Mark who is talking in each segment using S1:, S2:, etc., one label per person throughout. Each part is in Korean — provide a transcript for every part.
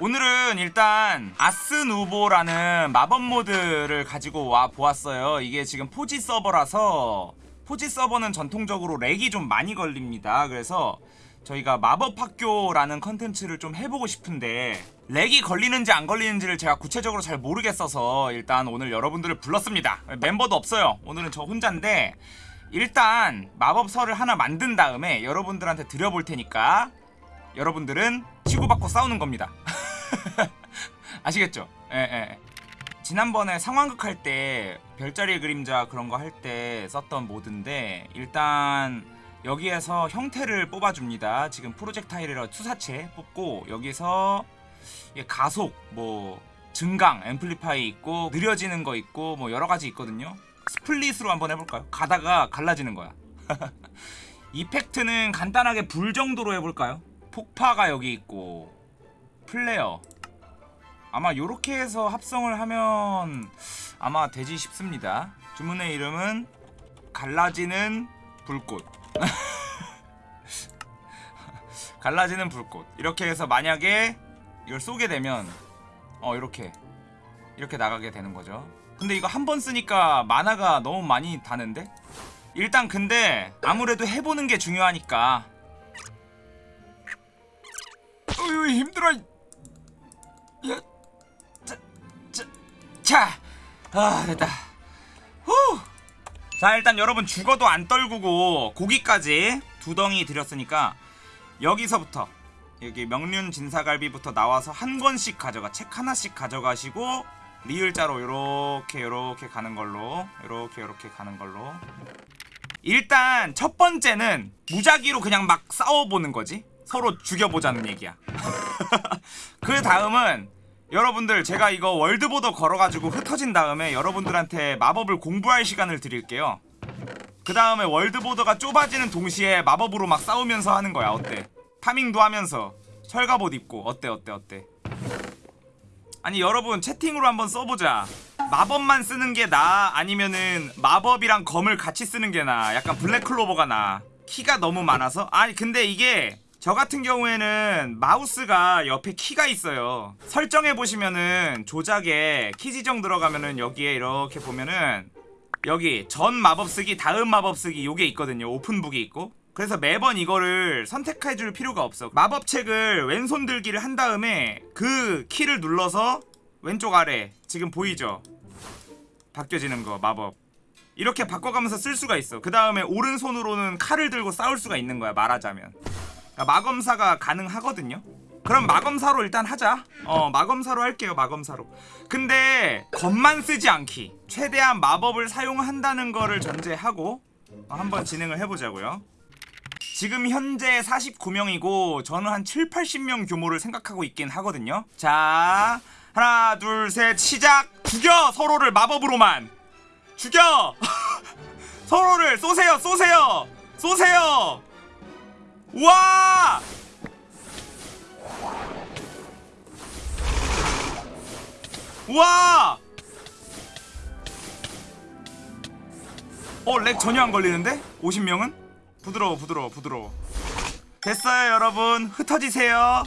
S1: 오늘은 일단 Ars Nouveau라는 마법 mod를 가지고 와 보았어요. 이게 지금 포지 서버라서 포지 서버는 전통적으로 lag이 좀 많이 걸립니다. 그래서 저희가 마법 학교라는 컨텐츠를 좀 해보고 싶은데 lag이 걸리는지 안 걸리는지를 제가 구체적으로 잘 모르겠어서 일단 오늘 여러분들을 불렀습니다. 멤버도 없어요. 오늘은 저 혼자인데 일단 마법서를 하나 만든 다음에 여러분들한테 드려볼 테니까 여러분들은 치고받고 싸우는 겁니다. 아시겠죠? 예, 예. 지난번에 상황극 할 때 별자리의 그림자 그런 거 할 때 썼던 모드인데 일단 여기에서 형태를 뽑아줍니다. 지금 프로젝타일이라 투사체 뽑고 여기서 가속, 뭐 증강, 앰플리파이 있고 느려지는 거 있고 뭐 여러 가지 있거든요. 스플릿으로 한번 해볼까요? 가다가 갈라지는 거야. 이펙트는 간단하게 불 정도로 해볼까요? 폭파가 여기 있고 플레어. 아마 요렇게 해서 합성을 하면 아마 되지 싶습니다. 주문의 이름은 갈라지는 불꽃. 갈라지는 불꽃. 이렇게 해서 만약에 이걸 쏘게 되면 어 이렇게. 이렇게 나가게 되는 거죠. 근데 이거 한 번 쓰니까 만화가 너무 많이 다는데? 일단 근데 아무래도 해보는 게 중요하니까 어휴 힘들어. 야, 자, 자, 자, 아 됐다. 후. 자 일단 여러분 죽어도 안 떨구고 고기까지 두 덩이 드렸으니까 여기서부터 여기 명륜 진사갈비부터 나와서 한 권씩 가져가 책 하나씩 가져가시고 리을자로 요렇게 요렇게 가는 걸로 요렇게 요렇게 가는 걸로. 일단 첫 번째는 무작위로 그냥 막 싸워보는 거지 서로 죽여보자는 얘기야. 그 다음은 여러분들 제가 이거 월드보더 걸어가지고 흩어진 다음에 여러분들한테 마법을 공부할 시간을 드릴게요. 그 다음에 월드보더가 좁아지는 동시에 마법으로 막 싸우면서 하는 거야 어때? 파밍도 하면서. 철갑옷 입고. 어때 어때 어때? 아니 여러분 채팅으로 한번 써보자. 마법만 쓰는 게 나아 아니면은 마법이랑 검을 같이 쓰는 게 나아 약간 블랙클로버가 나아 키가 너무 많아서? 아니 근데 이게 저 같은 경우에는 마우스가 옆에 키가 있어요. 설정해 보시면은 조작에 키 지정 들어가면은 여기에 이렇게 보면은 여기 전 마법 쓰기 다음 마법 쓰기 요게 있거든요. 오픈북이 있고. 그래서 매번 이거를 선택해 줄 필요가 없어. 마법책을 왼손 들기를 한 다음에 그 키를 눌러서 왼쪽 아래 지금 보이죠? 바뀌어지는 거 마법. 이렇게 바꿔가면서 쓸 수가 있어. 그 다음에 오른손으로는 칼을 들고 싸울 수가 있는 거야 말하자면 그러니까 마검사가 가능하거든요. 그럼 마검사로 일단 하자. 어 마검사로 할게요 마검사로. 근데 검만 쓰지 않기. 최대한 마법을 사용한다는 거를 전제하고 어, 한번 진행을 해보자고요. 지금 현재 49명이고 저는 한 7, 80명 규모를 생각하고 있긴 하거든요. 자 하나 둘 셋 시작! 죽여! 서로를 마법으로만! 죽여! 서로를 쏘세요 쏘세요! 쏘세요 와 와! 어, 렉 전혀 안 걸리는데? 50명은? 부드러워, 부드러워, 부드러워. 됐어요, 여러분. 흩어지세요.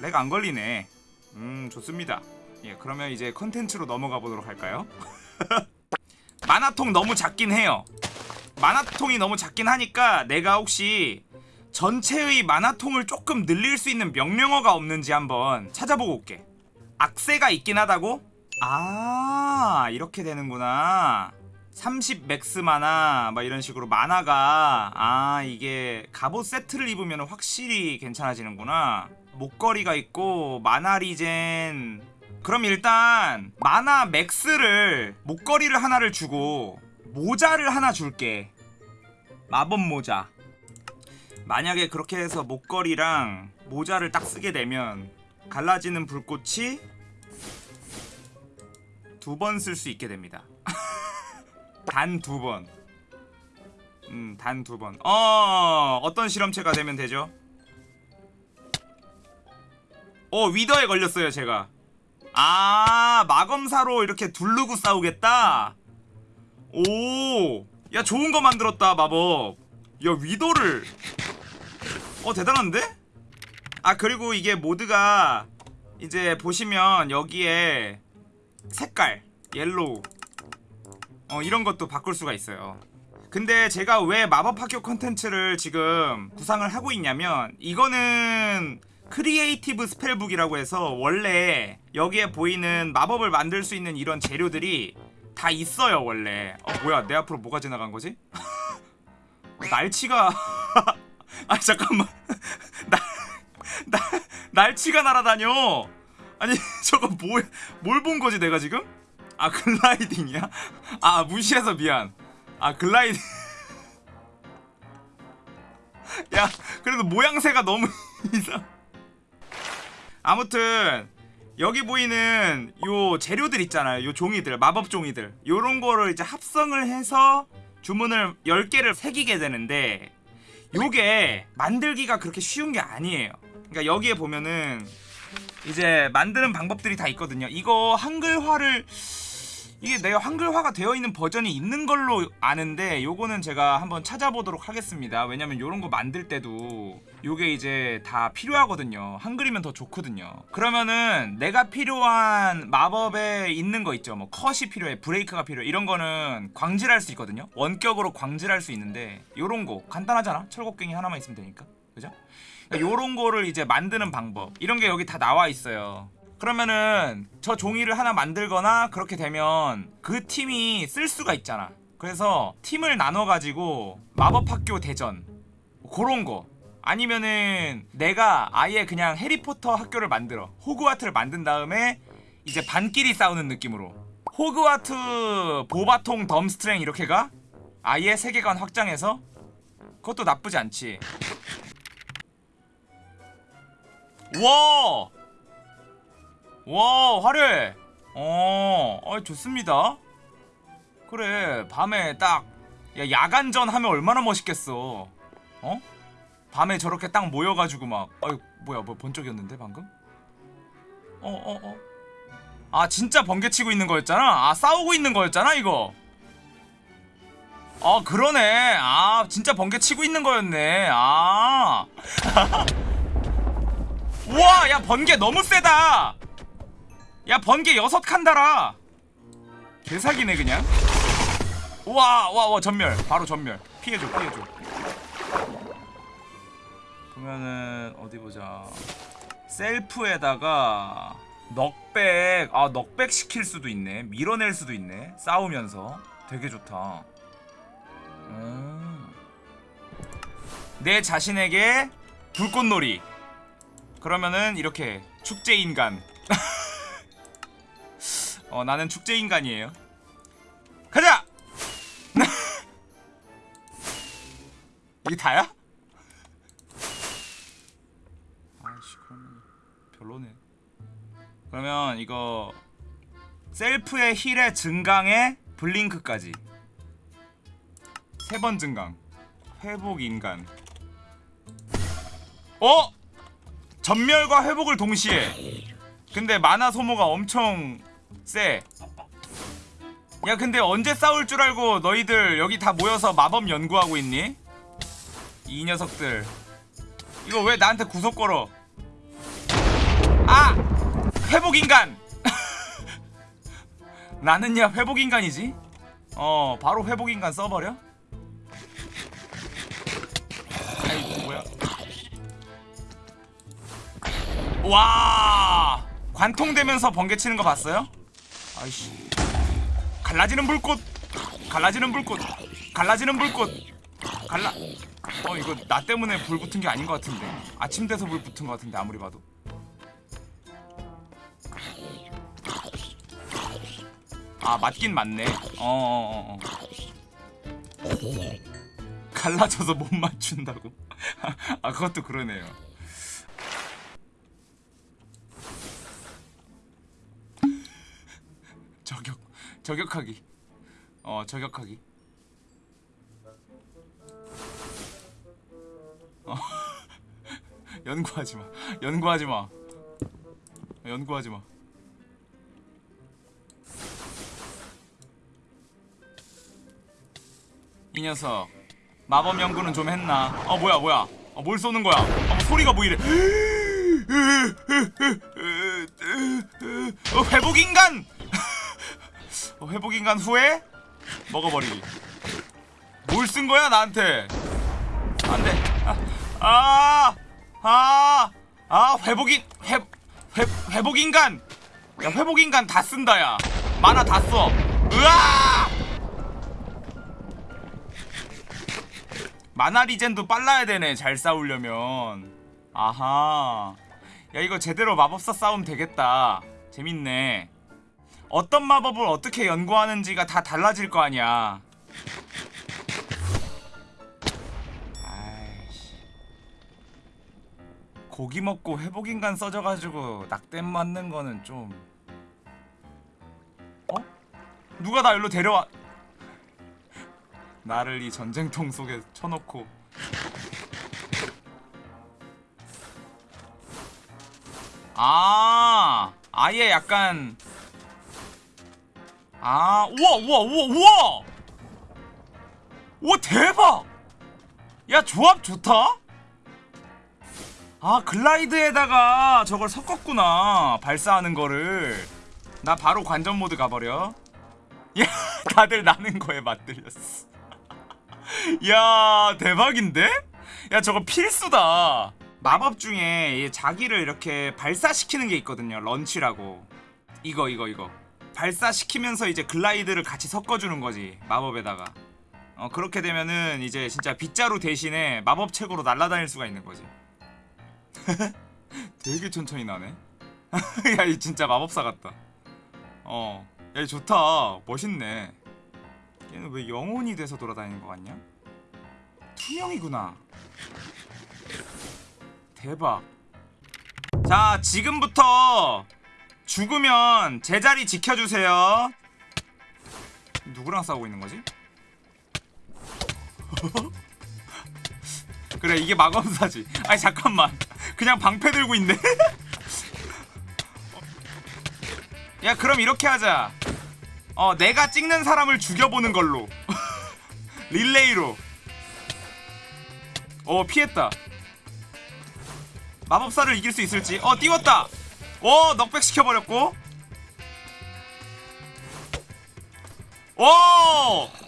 S1: lag 안 걸리네. 음, 좋습니다. 예, 그러면 이제 컨텐츠로 넘어가 보도록 할까요? mana통 너무 작긴 해요. mana통이 너무 작긴 하니까 내가 혹시 전체의 mana통을 조금 늘릴 수 있는 명령어가 없는지 한번 찾아보고 올게. 악세가 있긴 하다고? 아 이렇게 되는구나 30 max mana 막 이런 식으로 mana가 아 이게 갑옷 세트를 입으면 확실히 괜찮아지는구나 목걸이가 있고 mana regen 그럼 일단 만화 맥스를 목걸이를 하나를 주고 모자를 하나 줄게 마법 모자 만약에 그렇게 해서 목걸이랑 모자를 딱 쓰게 되면 갈라지는 불꽃이 두 번 쓸 수 있게 됩니다. 단 두 번. 음, 단 두 번. 어, 어떤 실험체가 되면 되죠? 어, 위더에 걸렸어요, 제가. 아, 마검사로 이렇게 두르고 싸우겠다? 오, 야, 좋은 거 만들었다, 마법. 야, wither를. 어, 대단한데? 아 그리고 이게 mod가 이제 보시면 여기에 색깔 yellow 어 이런 것도 바꿀 수가 있어요 근데 제가 왜 마법학교 컨텐츠를 지금 구상을 하고 있냐면 이거는 creative spell book이라고 해서 원래 여기에 보이는 마법을 만들 수 있는 이런 재료들이 다 있어요 원래. 어 뭐야 내 앞으로 뭐가 지나간 거지? 날치가. 아 잠깐만. 날, 날, 날치가 날아다녀. 아니 저거 뭐, 뭘본 거지 내가 지금? 아 gliding이야? 아 무시해서 미안. 아 gliding. 야 그래도 모양새가 너무 이상. 아무튼 여기 보이는 요 재료들 있잖아요. 요 종이들 마법 종이들. 요런 거를 이제 합성을 해서 주문을 10개를 새기게 되는데 요게 만들기가 그렇게 쉬운 게 아니에요. 그러니까 여기에 보면은 이제 만드는 방법들이 다 있거든요. 이거 한글화를 이게 내가 한글화가 되어 있는 버전이 있는 걸로 아는데 요거는 제가 한번 찾아보도록 하겠습니다. 왜냐면 요런 거 만들 때도 요게 이제 다 필요하거든요. 한글이면 더 좋거든요. 그러면은 내가 필요한 마법에 있는 거 있죠. 뭐 컷이 필요해 브레이크가 필요해. 이런 거는 광질할 수 있거든요. 원격으로 광질할 수 있는데 요런 거 간단하잖아? 철곡갱이 하나만 있으면 되니까. 그죠? 그러니까 요런 거를 이제 만드는 방법. 이런 게 여기 다 나와 있어요 그러면은 저 종이를 하나 만들거나 그렇게 되면 그 팀이 쓸 수가 있잖아. 그래서 팀을 나눠 가지고 마법학교 대전 그런 거. 아니면은 내가 아예 그냥 해리포터 학교를 만들어. 호그와트를 만든 다음에 이제 반끼리 싸우는 느낌으로. 호그와트 보바통 덤스트랭 이렇게 가? 아예 세계관 확장해서? 그것도 나쁘지 않지. 와 와 화려해. 어, 어 좋습니다. 그래 밤에 딱 야, 야간전 하면 얼마나 멋있겠어. 어? 밤에 저렇게 딱 모여가지고 막 어이 뭐야 뭐 번쩍이었는데 방금? 어어어 어, 어. 아 진짜 번개치고 있는 거였잖아? 아 싸우고 있는 거였잖아 이거? 아 그러네. 아 진짜 번개치고 있는 거였네. 아. 우와 야 번개 너무 세다 야 번개 여섯 칸 달아 개사기네 그냥. 우와 와와 전멸. 바로 전멸. 피해줘 피해줘. 보면은 어디 보자. self에다가 knockback. 아 knockback 시킬 수도 있네. 밀어낼 수도 있네. 싸우면서. 되게 좋다. 음. 내 자신에게 불꽃놀이. 그러면은 이렇게 축제인간 어 나는 축제인간이에요 가자! 이게 다야? 아이씨 그러면 별로네 그러면 이거 셀프의 힐의 증강에 블링크까지 세 번 증강 회복 인간 어? 전멸과 회복을 동시에 근데 마나 소모가 엄청 쎄. 야 근데 언제 싸울 줄 알고 너희들 여기 다 모여서 마법 연구하고 있니? 이 녀석들 이거 왜 나한테 구속 걸어 아! 회복인간! 나는야 회복인간이지? 어 바로 회복인간 써버려? 아이 뭐야 와 관통되면서 번개치는 거 봤어요? 아이씨. 갈라지는 불꽃. 갈라지는 불꽃. 갈라지는 불꽃. 갈라. 어 이거 나 때문에 불 붙은 게 아닌 것 같은데. 아침 돼서 불 붙은 것 같은데 아무리 봐도. 아 맞긴 맞네. 어어어 어, 어. 갈라져서 못 맞춘다고? 아 그것도 그러네요 저격 저격하기 어 저격하기 어 연구하지 마 연구하지 마 연구하지 마 이 녀석 마법 연구는 좀 했나? 어 뭐야 뭐야? 어, 뭘 쏘는 거야? 어, 뭐 소리가 뭐 이래? 어, 회복 인간. 어, 회복 인간 후에 먹어버리기. 뭘 쓴 거야 나한테? 안 돼. 아, 아, 아, 회복인 회, 회 회복 인간. 야 회복 인간 다 쓴다 야. 만화 다 써. 으아! 만화 리젠도 빨라야 되네 잘 싸우려면. 아하. 야 이거 제대로 마법사 싸움 되겠다. 재밌네. 어떤 마법을 어떻게 연구하는지가 다 달라질 거 아니야. 아이씨. 고기 먹고 회복인간 써져가지고 낙댐 맞는 거는 좀. 어? 누가 나 일로 데려와? 나를 이 전쟁통 속에 쳐놓고. 아, 아예 약간. 아, 우와, 우와, 우와, 우와! 우와, 대박! 야, 조합 좋다? 아, 글라이드에다가 저걸 섞었구나. 발사하는 거를. 나 바로 관전 모드 가버려. 야, 다들 나는 거에 맞들렸어. 야, 대박인데? 야, 저거 필수다. 마법 중에 이 자기를 이렇게 발사시키는 게 있거든요. 런치라고. 이거, 이거, 이거. 발사시키면서 이제 글라이드를 같이 섞어주는 거지. 마법에다가. 어, 그렇게 되면은 이제 진짜 빗자루 대신에 마법책으로 날아다닐 수가 있는 거지. 되게 천천히 나네. 야, 이 진짜 마법사 같다. 어, 야, 이 좋다. 멋있네. 얘는 왜 영혼이 돼서 돌아다니는 거 같냐? 투명이구나. 대박. 자, 지금부터 죽으면 제자리 지켜주세요. 누구랑 싸우고 있는 거지? 그래 이게 마검사지. 아니 잠깐만. 그냥 방패 들고 있네. 야 그럼 이렇게 하자. 어 내가 찍는 사람을 죽여보는 걸로. 릴레이로. 어 피했다. 마법사를 이길 수 있을지. 어 띄웠다 오 knockback 시켜버렸고 오!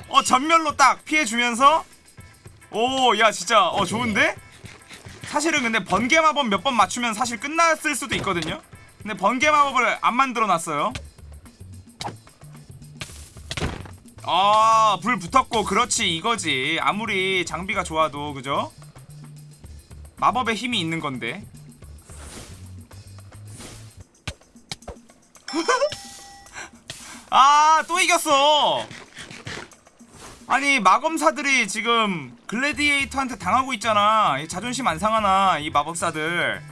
S1: 어 전멸로 딱 피해주면서 오, 야, 진짜, 어, 좋은데? 사실은 근데 번개 마법 몇 번 맞추면 사실 끝났을 수도 있거든요? 근데 번개 마법을 안 만들어 놨어요. 아, 불 붙었고, 그렇지, 이거지. 아무리 장비가 좋아도, 그죠? 마법에 힘이 있는 건데. 아, 또 이겼어! 아니 마검사들이 지금 글래디에이터한테 당하고 있잖아. 이 자존심 안 상하나 이 마법사들.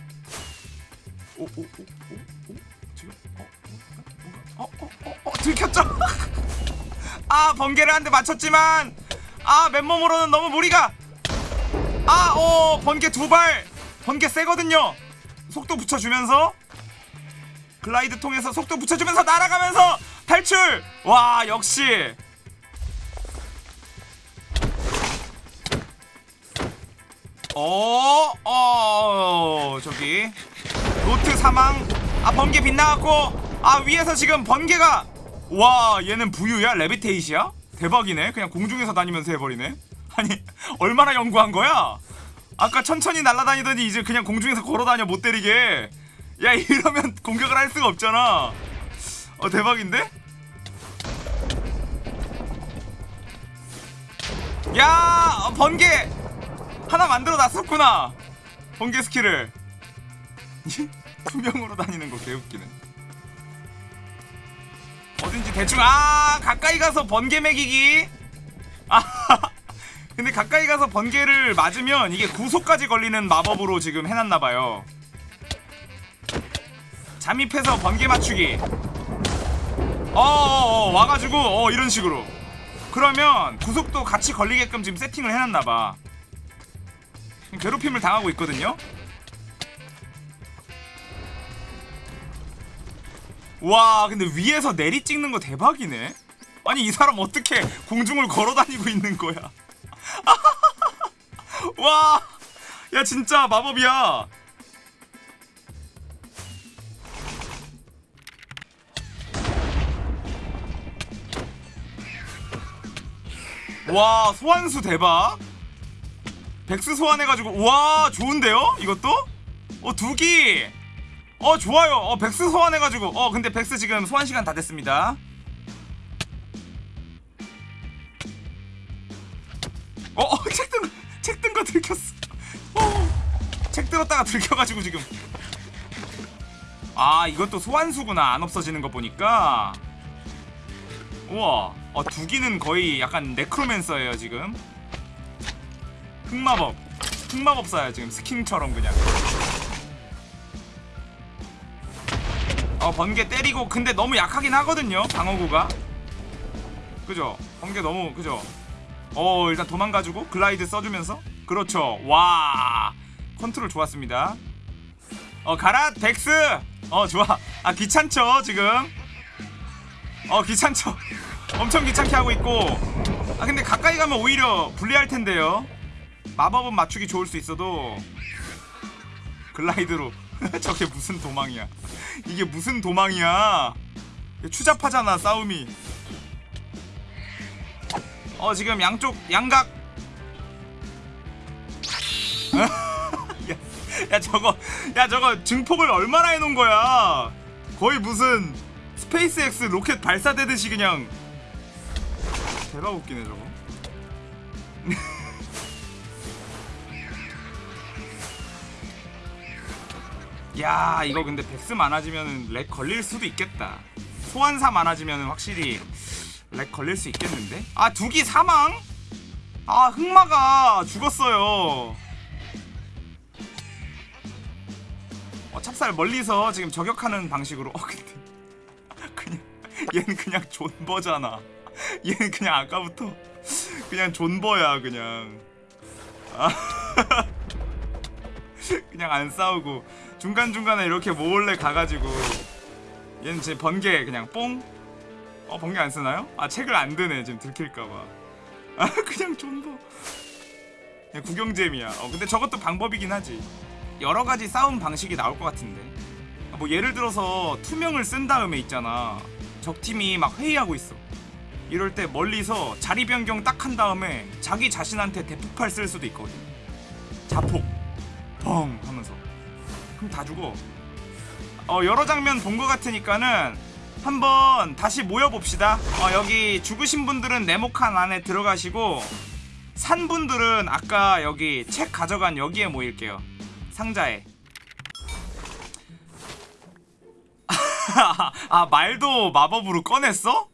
S1: 오 오 오 오 오? 지금? 어어어 어 어, 어, 들켰죠? 아 번개를 한 대 맞췄지만 아 맨몸으로는 너무 무리가. 아오 번개 두 발. 번개 세거든요. 속도 붙여주면서 glide 통해서 속도 붙여주면서 날아가면서 탈출 와 역시 어, 어, 저기 노트 사망. 아 번개 빗나갔고, 아 위에서 지금 번개가 와 얘는 부유야 levitation이야? 대박이네. 그냥 공중에서 다니면서 해버리네. 아니 얼마나 연구한 거야? 아까 천천히 날아다니더니 이제 그냥 공중에서 걸어다녀 못 때리게. 야 이러면 공격을 할 수가 없잖아. 어 대박인데? 야 어, 번개! 하나 만들어 놨었구나. 번개 스킬을. 투명으로 다니는 거 개웃기네. 어딘지 대충 아 가까이 가서 번개 매기기. 아 근데 가까이 가서 번개를 맞으면 이게 구속까지 걸리는 마법으로 지금 해놨나봐요 잠입해서 번개 맞추기. 어어어 와가지고 어 이런 식으로. 그러면 구속도 같이 걸리게끔 지금 세팅을 해놨나봐. 괴롭힘을 당하고 있거든요? 와 근데 위에서 내리 찍는 거 대박이네. 아니 이 사람 어떻게 공중을 걸어다니고 있는 거야? 와 야 진짜 마법이야 와 소환수 대박. 백스 소환해가지고 와 좋은데요? 이것도? 어 두기. 어 좋아요. 어 백스 소환해가지고. 어 근데 백스 지금 소환 시간 다 됐습니다. 어책든 책든 거 들켰어. 어 책 들었다가 들켜가지고 지금. 아 이것도 소환수구나. 안 없어지는 거 보니까 우와 어 두기는 거의 약간 네크로맨서예요 지금. 흑마법 흑마법사야 지금 스킹처럼 그냥. 어 번개 때리고 근데 너무 약하긴 하거든요 방어구가. 그죠? 번개 너무 그죠? 어 일단 도망가지고 glide 써주면서. 그렇죠. 와 컨트롤 좋았습니다. 어 가라 덱스! 어 좋아. 아 귀찮죠 지금 어 귀찮죠? 엄청 귀찮게 하고 있고. 아 근데 가까이 가면 오히려 불리할 텐데요. 마법은 맞추기 좋을 수 있어도 글라이드로. 저게 무슨 도망이야. 이게 무슨 도망이야. 추잡하잖아 싸움이. 어 지금 양쪽 양각. 야, 야 저거 야 저거 증폭을 얼마나 해놓은 거야? 거의 무슨 스페이스X 로켓 발사되듯이 그냥. 대박 웃기네 저거. 야 이거 근데 Vex 많아지면 lag 걸릴 수도 있겠다. 소환사 많아지면 확실히 lag 걸릴 수 있겠는데? 아 두기 사망? 아 흑마가 죽었어요. 어 찹쌀 멀리서 지금 저격하는 방식으로. 어 근데 얘는 그냥 존버잖아. 얘는 그냥 아까부터 그냥 존버야 그냥. 아. 그냥 안 싸우고 중간중간에 이렇게 몰래 가가지고 얘는 제 번개 그냥 뽕? 어 번개 안 쓰나요? 아 책을 안 드네 지금 들킬까봐. 아 그냥 존버. 그냥 구경잼이야. 어 근데 저것도 방법이긴 하지. 여러가지 싸움 방식이 나올 것 같은데. 아, 뭐 예를 들어서 투명을 쓴 다음에 있잖아 적팀이 막 회의하고 있어. 이럴 때 멀리서 자리 변경 딱 한 다음에 자기 자신한테 대폭발 쓸 수도 있거든. 자폭 펑 하면서. 그럼 다 죽어. 어 여러 장면 본 것 같으니까는 한번 다시 모여봅시다. 어 여기 죽으신 분들은 네모칸 안에 들어가시고 산 분들은 아까 여기 책 가져간 여기에 모일게요. 상자에 아 말도 마법으로 꺼냈어?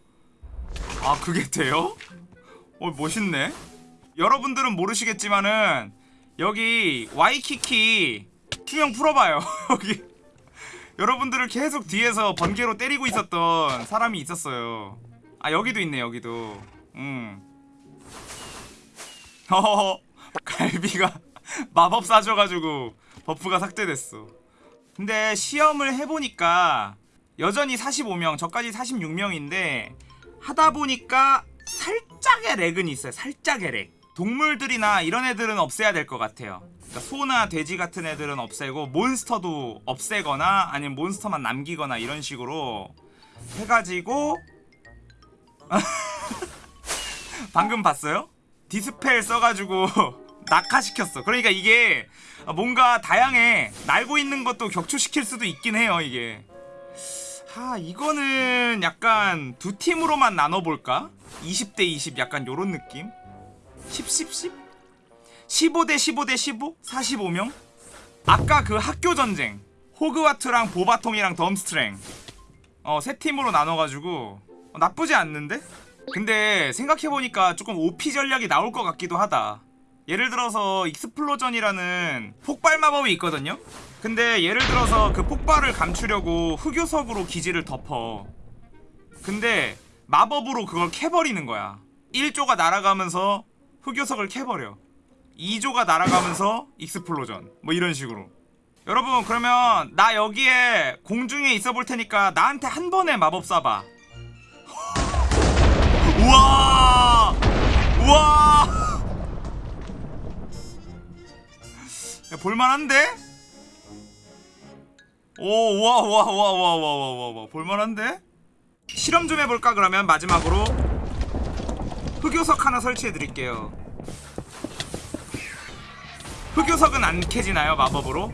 S1: 아 그게 돼요? 어 멋있네. 여러분들은 모르시겠지만은 여기 와이키키 투명 풀어봐요. 여기. 여러분들을 계속 뒤에서 번개로 때리고 있었던 사람이 있었어요. 아 여기도 있네 여기도. 음. 어허허 갈비가 마법 사줘가지고 buff가 삭제됐어. 근데 시험을 해보니까 여전히 45명 저까지 46명인데 하다보니까 살짝의 lag은 있어요. 살짝의 lag. 동물들이나 이런 애들은 없애야 될 것 같아요. 그러니까 소나 돼지 같은 애들은 없애고 몬스터도 없애거나 아니면 몬스터만 남기거나 이런 식으로 해가지고 방금 봤어요? dispel 써가지고 낙하시켰어. 그러니까 이게 뭔가 다양해. 날고 있는 것도 격추시킬 수도 있긴 해요 이게 하 이거는 약간 두 팀으로만 나눠볼까? 20대 20 약간 요런 느낌? 10, 10, 10? 15대 15대 15? 45명? 아까 그 학교 전쟁 호그와트랑 보바통이랑 덤스트랭 어 세 팀으로 나눠가지고 어, 나쁘지 않는데? 근데 생각해보니까 조금 OP 전략이 나올 것 같기도 하다 예를 들어서 explosion이라는 폭발 마법이 있거든요? 근데 예를 들어서 그 폭발을 감추려고 흑요석으로 기지를 덮어. 근데 마법으로 그걸 캐버리는 거야. 1조가 날아가면서 흑요석을 캐버려. 2조가 날아가면서 익스플로전. 뭐 이런 식으로. 여러분 그러면 나 여기에 공중에 있어 볼 테니까 나한테 한 번에 마법 쏴봐. 우와! 우와! 야, 볼만한데? 오 우와 우와 우와 우와 우와 우와 우와 볼만한데? 실험 좀 해볼까 그러면 마지막으로 흑요석 하나 설치해 드릴게요 흑요석은 안 캐지나요 마법으로?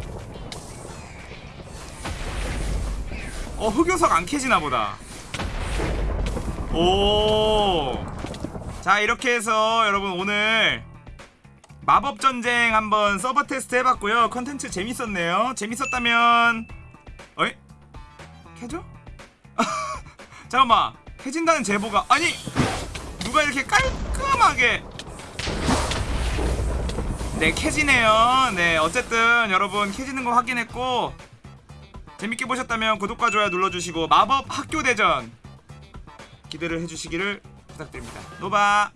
S1: 어 흑요석 안 캐지나 보다 오. 자 이렇게 해서 여러분 오늘 마법 전쟁 한번 서버 테스트 해봤고요 컨텐츠 재밌었네요 재밌었다면? 캐죠? 잠깐만. 캐진다는 제보가 아니! 누가 이렇게 깔끔하게. 네 캐지네요. 네 어쨌든 여러분 캐지는 거 확인했고 재밌게 보셨다면 구독과 좋아요 눌러주시고 마법 학교 대전 기대를 해주시기를 부탁드립니다. 노바